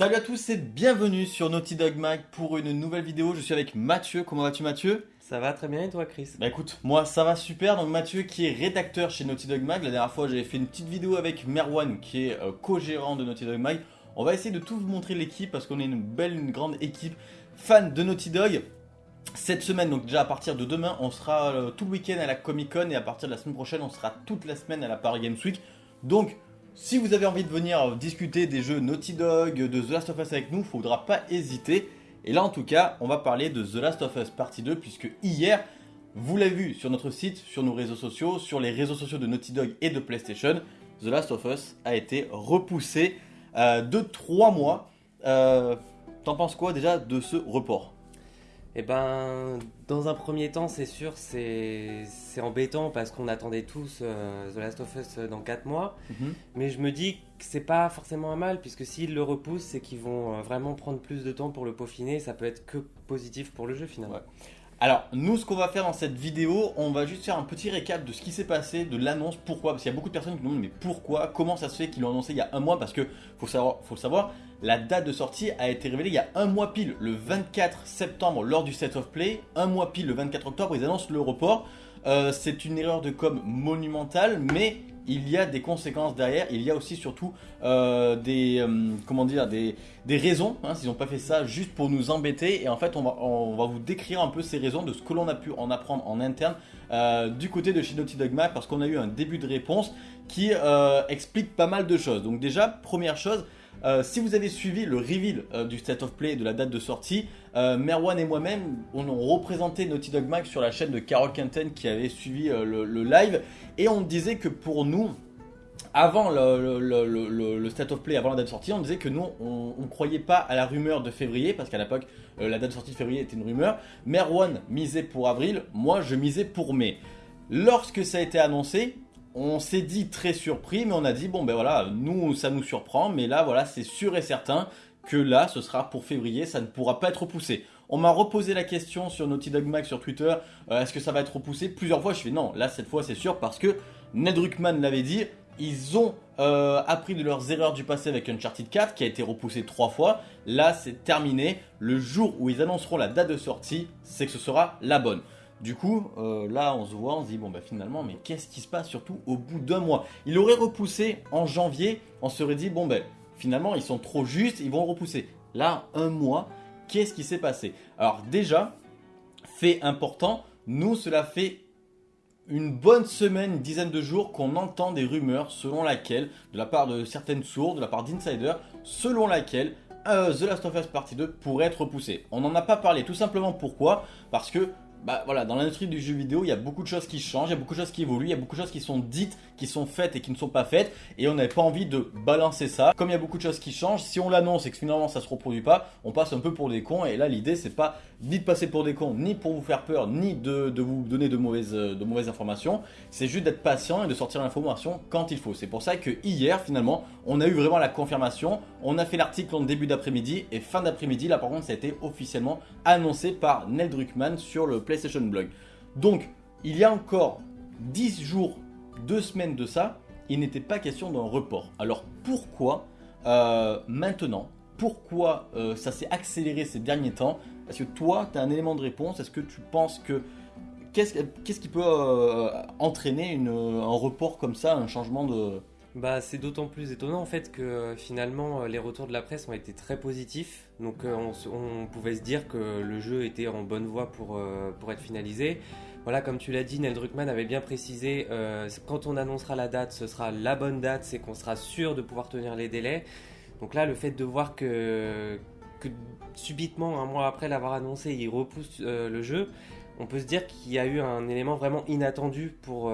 Salut à tous et bienvenue sur Naughty Dog Mag pour une nouvelle vidéo. Je suis avec Mathieu. Comment vas-tu Mathieu? Ça va très bien et toi Chris? Bah écoute, moi ça va super. Donc Mathieu qui est rédacteur chez Naughty Dog Mag. La dernière fois j'avais fait une petite vidéo avec Merwan qui est euh, co-gérant de Naughty Dog Mag. On va essayer de tout vous montrer l'équipe parce qu'on est une belle, une grande équipe fan de Naughty Dog. Cette semaine, donc déjà à partir de demain, on sera euh, tout le week-end à la Comic Con et à partir de la semaine prochaine, on sera toute la semaine à la Paris Games Week. Donc si vous avez envie de venir discuter des jeux Naughty Dog, de The Last of Us avec nous, faudra pas hésiter. Et là en tout cas, on va parler de The Last of Us partie 2 puisque hier, vous l'avez vu sur notre site, sur nos réseaux sociaux, sur les réseaux sociaux de Naughty Dog et de PlayStation, The Last of Us a été repoussé euh, de 3 mois. Euh, T'en penses quoi déjà de ce report? Eh ben, dans un premier temps, c'est sûr, c'est embêtant parce qu'on attendait tous euh, The Last of Us dans 4 mois. Mhm. Mais je me dis que c'est pas forcément un mal, puisque s'ils le repoussent, c'est qu'ils vont euh, vraiment prendre plus de temps pour le peaufiner. Ça peut être que positif pour le jeu finalement. Alors, nous, ce qu'on va faire dans cette vidéo, on va juste faire un petit récap de ce qui s'est passé, de l'annonce, pourquoi. Parce qu'il y a beaucoup de personnes qui nous demandent, mais pourquoi Comment ça se fait qu'ils l'ont annoncé il y a un mois Parce que, faut, faut le savoir, la date de sortie a été révélée il y a un mois pile, le 24 septembre, lors du Set of Play. Un mois pile, le 24 octobre, ils annoncent le report. Euh, c'est une erreur de com monumentale, mais il y a des conséquences derrière, il y a aussi surtout euh, des, euh, comment dire, des, raisons, hein, s'ils n'ont pas fait ça juste pour nous embêter, et en fait on va, on va vous décrire un peu ces raisons de ce que l'on a pu en apprendre en interne du côté de Shinotti Dogma, parce qu'on a eu un début de réponse qui explique pas mal de choses. Donc déjà, première chose, euh, si vous avez suivi le reveal euh, du State of Play de la date de sortie, euh, Merwan et moi-même, on a représenté Naughty Dog Mag sur la chaîne de Carol Quinten qui avait suivi le, live. Et on disait que pour nous, avant le, State of Play, avant la date de sortie, on disait que nous, on ne croyait pas à la rumeur de février, parce qu'à l'époque, la date de sortie de février était une rumeur. Merwan misait pour avril, moi je misais pour mai. Lorsque ça a été annoncé, on s'est dit très surpris, mais on a dit, bon ben voilà, nous ça nous surprend, mais là voilà, c'est sûr et certain que là, ce sera pour février, ça ne pourra pas être repoussé. On m'a reposé la question sur Naughty Dog Mag sur Twitter, euh, est-ce que ça va être repoussé? Plusieurs fois, je fais non, là cette fois c'est sûr, parce que Ned Ruckman l'avait dit, ils ont euh, appris de leurs erreurs du passé avec Uncharted 4 qui a été repoussé trois fois. Là, c'est terminé. Le jour où ils annonceront la date de sortie, c'est que ce sera la bonne. Du coup, euh, là, on se voit, on se dit, bon, bah finalement, mais qu'est-ce qui se passe surtout au bout d'un mois? Il aurait repoussé en janvier, on serait dit, bon, ben, finalement, ils sont trop justes, ils vont repousser. Là, un mois, qu'est-ce qui s'est passé? Alors, déjà, fait important, nous, cela fait une bonne semaine, une dizaine de jours qu'on entend des rumeurs selon laquelle, de la part de certaines sources, de la part d'insiders, selon laquelle euh, The Last of Us Partie 2 pourrait être repoussé. On n'en a pas parlé, tout simplement pourquoi? Parce que bah voilà, dans l'industrie du jeu vidéo, il y a beaucoup de choses qui changent, il y a beaucoup de choses qui évoluent, il y a beaucoup de choses qui sont dites, qui sont faites et qui ne sont pas faites, et on n'avait pas envie de balancer ça. Comme il y a beaucoup de choses qui changent, si on l'annonce et que finalement ça se reproduit pas, on passe un peu pour des cons, et là l'idée c'est pas ni de passer pour des cons, ni pour vous faire peur, ni de, vous donner de mauvaises, de mauvaises informations, c'est juste d'être patient et de sortir l'information quand il faut. C'est pour ça que hier finalement, on a eu vraiment la confirmation, on a fait l'article en début d'après-midi, et fin d'après-midi, là par contre ça a été officiellement annoncé par Neil Druckmann sur le PlayStation Blog. Donc, il y a encore 10 jours, 2 semaines de ça, il n'était pas question d'un report. Alors pourquoi euh, maintenant Pourquoi euh, ça s'est accéléré ces derniers temps? Est-ce que toi, tu as un élément de réponse? Est-ce que tu penses que... Qu'est-ce qui peut euh, entraîner un report comme ça, un changement de, bah, c'est d'autant plus étonnant en fait que euh, finalement euh, les retours de la presse ont été très positifs. Donc euh, on, pouvait se dire que le jeu était en bonne voie pour, pour être finalisé. Voilà, comme tu l'as dit, Neil Druckmann avait bien précisé, quand on annoncera la date, ce sera la bonne date, c'est qu'on sera sûr de pouvoir tenir les délais. Donc là, le fait de voir que, que subitement, un mois après l'avoir annoncé, il repousse le jeu, on peut se dire qu'il y a eu un élément vraiment inattendu pour,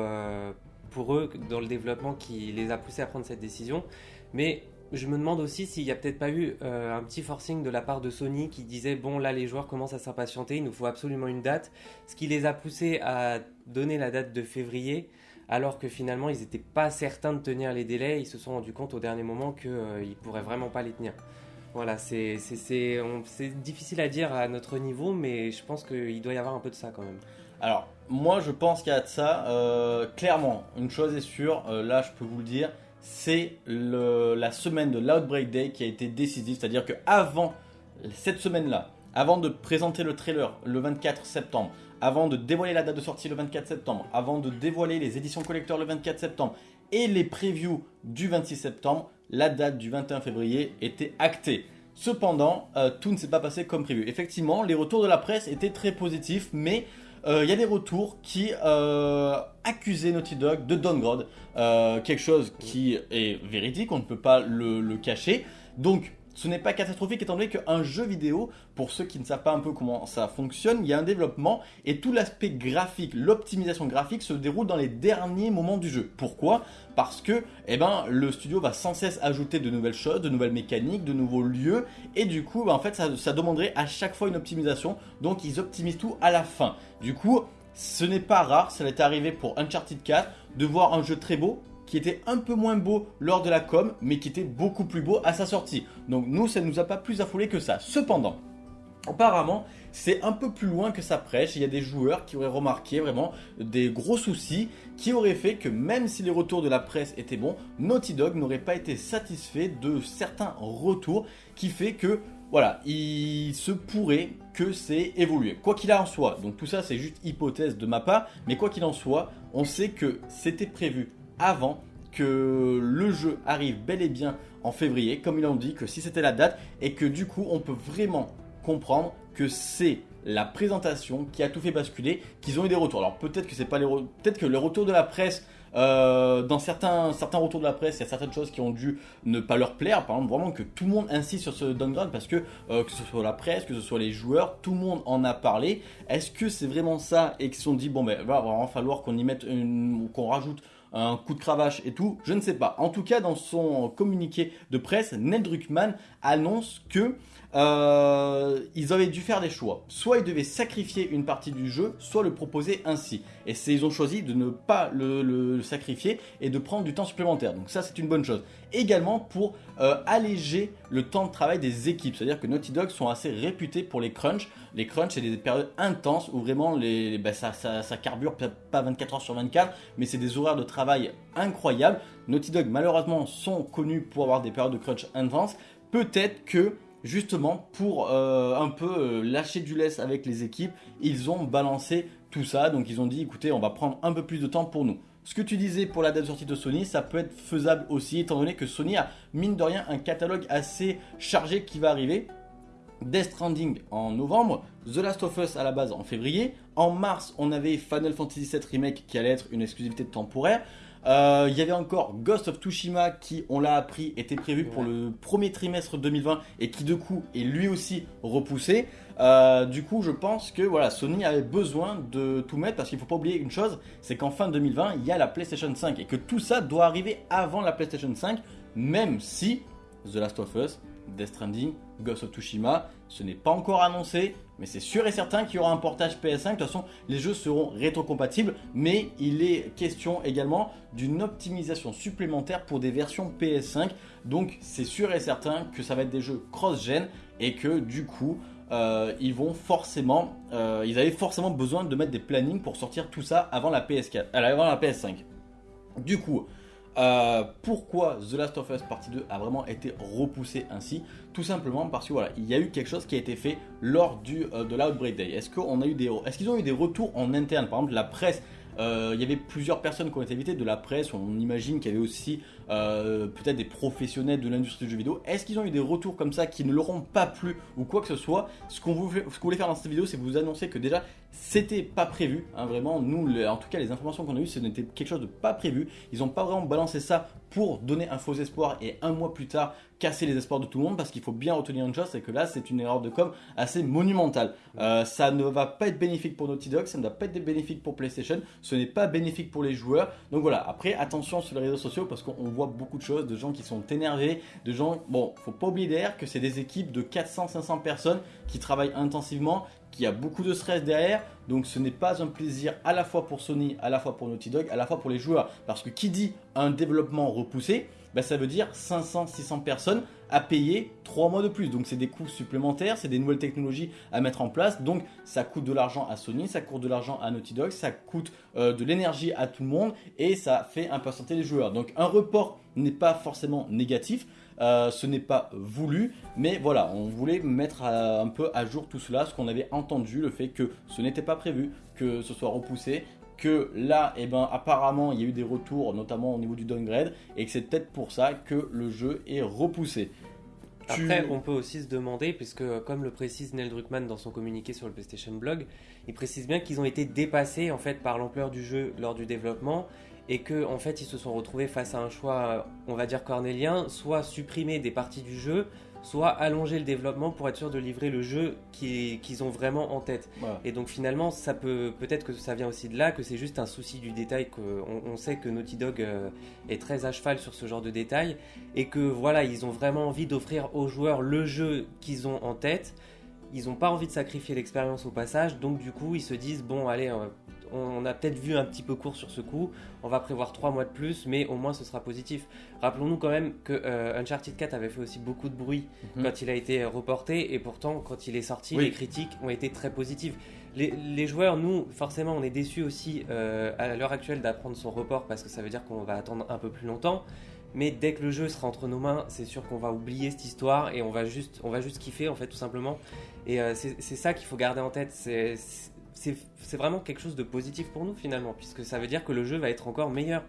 pour eux dans le développement qui les a poussés à prendre cette décision. Mais je me demande aussi s'il n'y a peut-être pas eu euh, un petit forcing de la part de Sony qui disait bon là les joueurs commencent à s'impatienter, il nous faut absolument une date, ce qui les a poussés à donner la date de février alors que finalement ils n'étaient pas certains de tenir les délais, ils se sont rendus compte au dernier moment qu'ils euh, ne pourraient vraiment pas les tenir. Voilà, c'est difficile à dire à notre niveau, mais je pense qu'il doit y avoir un peu de ça quand même. Alors, moi je pense qu'il y a de ça. Euh, clairement, une chose est sûre, euh, là je peux vous le dire, c'est la semaine de l'Outbreak Day qui a été décisive, c'est-à-dire que avant cette semaine-là, avant de présenter le trailer le 24 septembre, avant de dévoiler la date de sortie le 24 septembre, avant de dévoiler les éditions collector le 24 septembre et les previews du 26 septembre, la date du 21 février était actée. Cependant, euh, tout ne s'est pas passé comme prévu. Effectivement, les retours de la presse étaient très positifs, mais euh, il y a des retours qui euh, accusaient Naughty Dog de downgrade, quelque chose qui est véridique, on ne peut pas le cacher. Donc, ce n'est pas catastrophique étant donné qu'un jeu vidéo, pour ceux qui ne savent pas un peu comment ça fonctionne, il y a un développement et tout l'aspect graphique, l'optimisation graphique se déroule dans les derniers moments du jeu. Pourquoi? Parce que eh ben, le studio va sans cesse ajouter de nouvelles choses, de nouvelles mécaniques, de nouveaux lieux et du coup bah, en fait ça, demanderait à chaque fois une optimisation donc ils optimisent tout à la fin. Du coup ce n'est pas rare, ça est arrivé pour Uncharted 4 de voir un jeu très beau qui était un peu moins beau lors de la com, mais qui était beaucoup plus beau à sa sortie. Donc nous, ça ne nous a pas plus affolé que ça. Cependant, apparemment, c'est un peu plus loin que ça prêche. Il y a des joueurs qui auraient remarqué vraiment des gros soucis qui auraient fait que même si les retours de la presse étaient bons, Naughty Dog n'aurait pas été satisfait de certains retours qui fait que voilà, il se pourrait que c'est évolué. Quoi qu'il en soit, donc tout ça c'est juste hypothèse de ma part, mais quoi qu'il en soit, on sait que c'était prévu avant que le jeu arrive bel et bien en février, comme ils l'ont dit, que si c'était la date, et que du coup on peut vraiment comprendre que c'est la présentation qui a tout fait basculer, qu'ils ont eu des retours. Alors peut-être que c'est pas les peut-être que le retour de la presse euh, dans certains, certains retours de la presse, il y a certaines choses qui ont dû ne pas leur plaire. Par exemple, vraiment que tout le monde insiste sur ce downgrade parce que euh, que ce soit la presse, que ce soit les joueurs, tout le monde en a parlé. Est-ce que c'est vraiment ça et qu'ils se sont dit bon ben va vraiment falloir qu'on y mette qu'on rajoute un coup de cravache et tout, je ne sais pas. En tout cas, dans son communiqué de presse, Ned Druckmann annonce que euh, ils avaient dû faire des choix. Soit ils devaient sacrifier une partie du jeu, soit le proposer ainsi. Et ils ont choisi de ne pas le, sacrifier et de prendre du temps supplémentaire. Donc ça, c'est une bonne chose. Également pour euh, alléger le temps de travail des équipes. C'est-à-dire que Naughty Dog sont assez réputés pour les crunchs. Les crunchs, c'est des périodes intenses où vraiment bah, ça, ça, ça, carbure pas 24 heures sur 24, mais c'est des horaires de travail incroyables. Naughty Dog, malheureusement, sont connus pour avoir des périodes de crunch intenses. Peut-être que justement pour euh, un peu euh, lâcher du laisse avec les équipes, ils ont balancé tout ça. Donc ils ont dit écoutez, on va prendre un peu plus de temps pour nous. Ce que tu disais pour la date de sortie de Sony, ça peut être faisable aussi, étant donné que Sony a, mine de rien, un catalogue assez chargé qui va arriver. Death Stranding en novembre, The Last of Us à la base en février. En mars, on avait Final Fantasy VII Remake qui allait être une exclusivité temporaire. Euh, il y avait encore Ghost of Tsushima qui, on l'a appris, était prévu pour le premier trimestre 2020 et qui de coup est lui aussi repoussé. Euh, du coup, je pense que voilà, Sony avait besoin de tout mettre parce qu'il ne faut pas oublier une chose, c'est qu'en fin 2020, il y a la PlayStation 5 et que tout ça doit arriver avant la PlayStation 5, même si The Last of Us, Death Stranding, Ghost of Tsushima, ce n'est pas encore annoncé, mais c'est sûr et certain qu'il y aura un portage PS5. De toute façon, les jeux seront rétrocompatibles, mais il est question également d'une optimisation supplémentaire pour des versions PS5. Donc c'est sûr et certain que ça va être des jeux cross-gen et que du coup, euh, ils vont forcément, euh, ils avaient forcément besoin de mettre des plannings pour sortir tout ça avant la PS4, euh, avant la PS5. Du coup, euh, pourquoi The Last of Us Partie 2 a vraiment été repoussé ainsi? Tout simplement parce que voilà, il y a eu quelque chose qui a été fait lors du, euh, de l'Outbreak Day. Est-ce qu'on a eu des, est-ce qu'ils ont eu des retours en interne? Par exemple, la presse euh, il y avait plusieurs personnes qui ont été invitées de la presse. On imagine qu'il y avait aussi euh, peut-être des professionnels de l'industrie du jeu vidéo. Est-ce qu'ils ont eu des retours comme ça qui ne leur ont pas plu ou quoi que ce soit? Ce qu'on voulait faire dans cette vidéo, c'est vous annoncer que déjà c'était pas prévu. Hein, vraiment, nous, en tout cas, les informations qu'on a eues, ce n'était quelque chose de pas prévu. Ils n'ont pas vraiment balancé ça pour donner un faux espoir et un mois plus tard casser les espoirs de tout le monde parce qu'il faut bien retenir une chose c'est que là c'est une erreur de com assez monumentale euh, ça ne va pas être bénéfique pour Naughty Dog ça ne va pas être bénéfique pour PlayStation ce n'est pas bénéfique pour les joueurs donc voilà après attention sur les réseaux sociaux parce qu'on voit beaucoup de choses de gens qui sont énervés de gens bon faut pas oublier d'ailleurs que c'est des équipes de 400-500 personnes qui travaillent intensivement qui a beaucoup de stress derrière. Donc ce n'est pas un plaisir à la fois pour Sony, à la fois pour Naughty Dog, à la fois pour les joueurs. Parce que qui dit un développement repoussé, bah, ça veut dire 500-600 personnes à payer 3 mois de plus. Donc c'est des coûts supplémentaires, c'est des nouvelles technologies à mettre en place. Donc ça coûte de l'argent à Sony, ça coûte de l'argent à Naughty Dog, ça coûte euh, de l'énergie à tout le monde et ça fait impatienter les joueurs. Donc un report n'est pas forcément négatif. Euh, ce n'est pas voulu, mais voilà, on voulait mettre euh, un peu à jour tout cela, ce qu'on avait entendu, le fait que ce n'était pas prévu, que ce soit repoussé, que là, eh ben, apparemment, il y a eu des retours, notamment au niveau du downgrade, et que c'est peut-être pour ça que le jeu est repoussé. Après, on peut aussi se demander, puisque comme le précise Neil Druckmann dans son communiqué sur le PlayStation Blog, il précise bien qu'ils ont été dépassés en fait par l'ampleur du jeu lors du développement et que en fait ils se sont retrouvés face à un choix, on va dire cornélien, soit supprimer des parties du jeu, soit allonger le développement pour être sûr de livrer le jeu qu'ils ont vraiment en tête. Et donc finalement, ça peut peut-être que ça vient aussi de là, que c'est juste un souci du détail, qu'on on sait que Naughty Dog euh, est très à cheval sur ce genre de détails, et que voilà, ils ont vraiment envie d'offrir aux joueurs le jeu qu'ils ont en tête. Ils n'ont pas envie de sacrifier l'expérience au passage, donc du coup ils se disent bon allez, euh, on a peut-être vu un petit peu court sur ce coup, on va prévoir 3 mois de plus, mais au moins ce sera positif. Rappelons-nous quand même que euh, Uncharted 4 avait fait aussi beaucoup de bruit mhm. quand il a été reporté, et pourtant quand il est sorti, les critiques ont été très positives. Les, joueurs, nous, forcément, on est déçus aussi euh, à l'heure actuelle d'apprendre son report parce que ça veut dire qu'on va attendre un peu plus longtemps. Mais dès que le jeu sera entre nos mains, c'est sûr qu'on va oublier cette histoire et on va juste, on va juste kiffer en fait tout simplement. Et euh, c'est ça qu'il faut garder en tête. C'est c'est vraiment quelque chose de positif pour nous finalement, puisque ça veut dire que le jeu va être encore meilleur.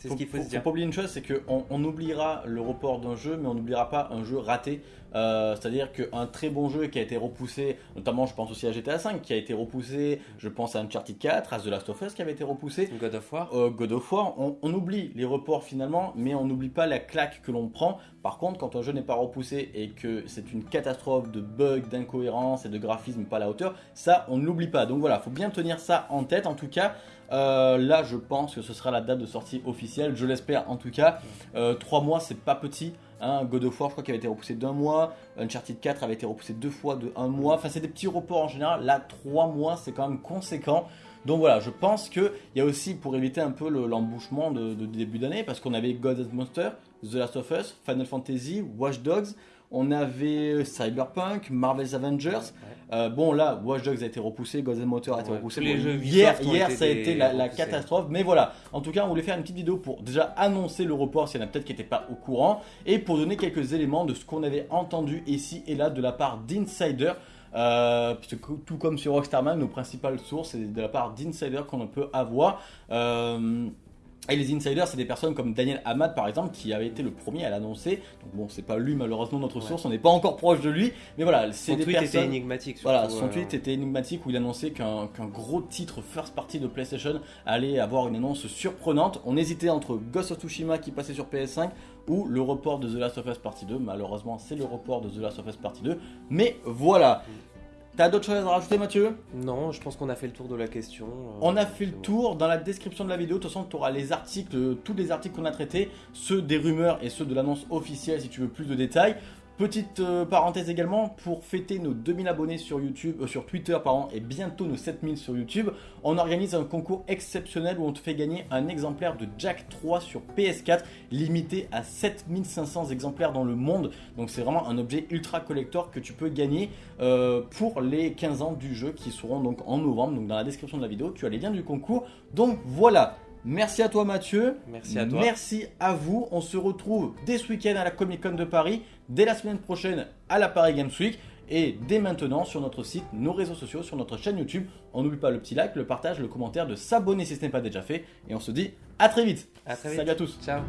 C'est ce qu'il faut, se dire. Faut pas oublier une chose, c'est qu'on on oubliera le report d'un jeu, mais on n'oubliera pas un jeu raté. Euh, c'est-à-dire qu'un très bon jeu qui a été repoussé, notamment je pense aussi à GTA V qui a été repoussé, je pense à Uncharted 4, à The Last of Us qui avait été repoussé. God of War. Euh, God of War, on, on, oublie les reports finalement, mais on n'oublie pas la claque que l'on prend. Par contre, quand un jeu n'est pas repoussé et que c'est une catastrophe de bugs, d'incohérences et de graphisme pas à la hauteur, ça on ne l'oublie pas. Donc voilà, faut bien tenir ça en tête en tout cas. Euh, là, je pense que ce sera la date de sortie officielle. Je l'espère en tout cas. Euh, trois mois, c'est pas petit. Hein. God of War, je crois qu'il avait été repoussé d'un mois. Uncharted 4 avait été repoussé deux fois de un mois. Enfin, c'est des petits reports en général. Là, trois mois, c'est quand même conséquent. Donc voilà, je pense qu'il y a aussi pour éviter un peu l'embouchement de, début d'année, parce qu'on avait God of Monster, The Last of Us, Final Fantasy, Watch Dogs, on avait Cyberpunk, Marvel's Avengers. Euh, bon, là, Watch Dogs a été repoussé, Ghost Motor a été repoussé. hier, hier ça a été la, catastrophe. Mais voilà, en tout cas, on voulait faire une petite vidéo pour déjà annoncer le report s'il y en a peut-être qui n'étaient pas au courant et pour donner quelques éléments de ce qu'on avait entendu ici et là de la part d'Insider. Euh, tout comme sur Rockstarman, nos principales sources, c'est de la part d'Insider qu'on peut avoir. Euh, et les insiders, c'est des personnes comme Daniel Hamad par exemple, qui avait été le premier à l'annoncer. Donc bon, c'est pas lui malheureusement notre source, on n'est pas encore proche de lui, mais voilà, c'est des tweet était énigmatique. voilà, son tweet était énigmatique où il annonçait qu'un gros titre first party de PlayStation allait avoir une annonce surprenante. On hésitait entre Ghost of Tsushima qui passait sur PS5 ou le report de The Last of Us Partie 2. Malheureusement, c'est le report de The Last of Us Partie 2. Mais voilà. T'as d'autres choses à rajouter Mathieu? Non, je pense qu'on a fait le tour de la question. Euh, On a fait le tour. Dans la description de la vidéo, de toute façon, tu auras les articles, tous les articles qu'on a traités, ceux des rumeurs et ceux de l'annonce officielle si tu veux plus de détails. Petite euh, parenthèse également, pour fêter nos 2000 abonnés sur YouTube, euh, sur Twitter pardon, et bientôt nos 7000 sur YouTube, on organise un concours exceptionnel où on te fait gagner un exemplaire de Jack 3 sur PS4, limité à 7500 exemplaires dans le monde. Donc c'est vraiment un objet ultra collector que tu peux gagner euh, pour les 15 ans du jeu qui seront donc en novembre. Donc dans la description de la vidéo, tu as les liens du concours. Donc voilà. Merci à toi Mathieu. Merci à toi. Merci à vous. On se retrouve dès ce week-end à la Comic Con de Paris, dès la semaine prochaine à la Paris Games Week et dès maintenant sur notre site, nos réseaux sociaux, sur notre chaîne YouTube. On n'oublie pas le petit like, le partage, le commentaire, de s'abonner si ce n'est pas déjà fait. Et on se dit à très vite. À très vite. Salut à tous. Ciao.